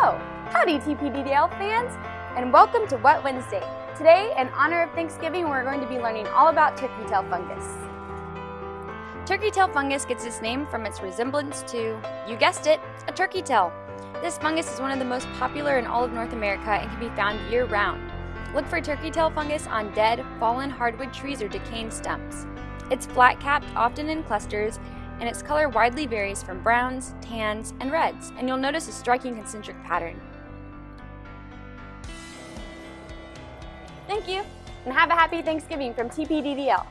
Howdy TPDDL fans and welcome to Wet Wednesday. Today, in honor of Thanksgiving, we're going to be learning all about turkey tail fungus. Turkey tail fungus gets its name from its resemblance to, you guessed it, a turkey tail. This fungus is one of the most popular in all of North America and can be found year-round. Look for turkey tail fungus on dead, fallen hardwood trees or decaying stumps. It's flat-capped, often in clusters, and its color widely varies from browns, tans, and reds, and you'll notice a striking concentric pattern. Thank you, and have a happy Thanksgiving from TPDDL.